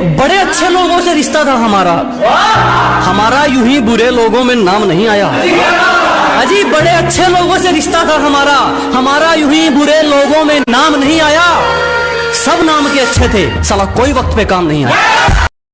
बड़े अच्छे लोगों से रिश्ता था हमारा। हमारा यूँ ही बुरे लोगों में नाम नहीं आया। अजी, बड़े अच्छे लोगों से रिश्ता था हमारा। हमारा यूँ ही बुरे लोगों में नाम नहीं आया। सब नाम के अच्छे थे। साला कोई वक्त पे काम नहीं आया।